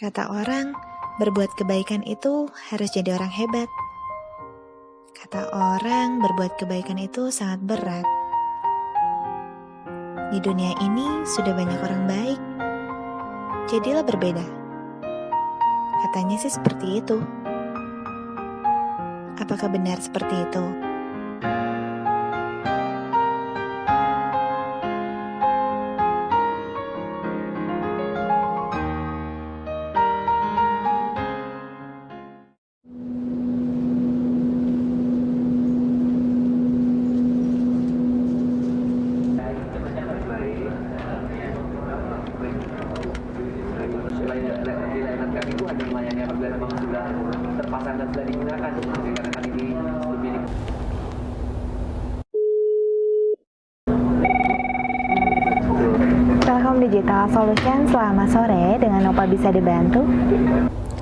Kata orang, berbuat kebaikan itu harus jadi orang hebat. Kata orang, berbuat kebaikan itu sangat berat. Di dunia ini sudah banyak orang baik. Jadilah berbeda. Katanya sih seperti itu. Apakah benar seperti itu? Di lebih Telkom Digital Solution, selamat sore. Dengan Nopal bisa dibantu?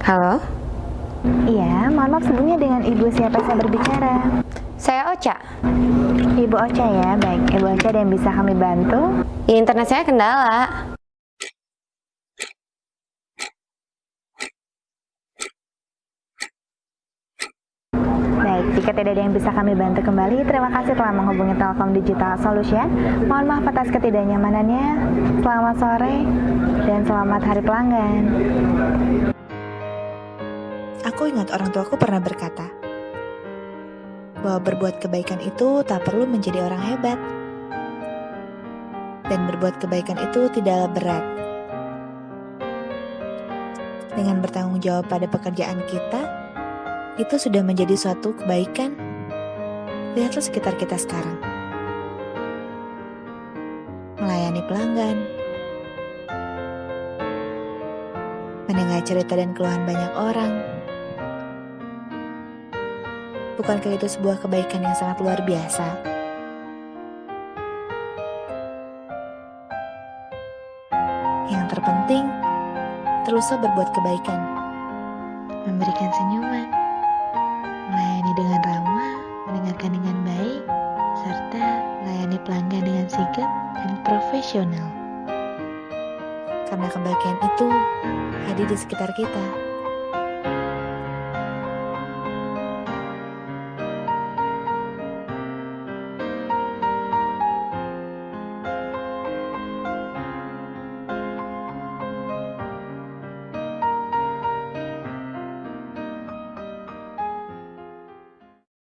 Halo, Iya, mohon maaf sebelumnya dengan Ibu siapa saya berbicara? saya Ocha. Ibu Ocha ya, baik. Ibu Ocha ada yang bisa kami bantu? Ya, internet saya kendala. Baik, jika tidak ada yang bisa kami bantu kembali, terima kasih telah menghubungi Telkom Digital Solution. Mohon maaf atas ketidaknyamanannya. Selamat sore dan selamat hari pelanggan. Aku ingat orang tuaku pernah berkata, bahwa berbuat kebaikan itu tak perlu menjadi orang hebat. Dan berbuat kebaikan itu tidaklah berat. Dengan bertanggung jawab pada pekerjaan kita, itu sudah menjadi suatu kebaikan. Lihatlah sekitar kita sekarang. Melayani pelanggan, mendengar cerita dan keluhan banyak orang, Bukankah itu sebuah kebaikan yang sangat luar biasa? Yang terpenting, teruslah berbuat kebaikan. Memberikan senyuman, melayani dengan ramah, mendengarkan dengan baik, serta melayani pelanggan dengan sigap dan profesional. Karena kebaikan itu hadir di sekitar kita.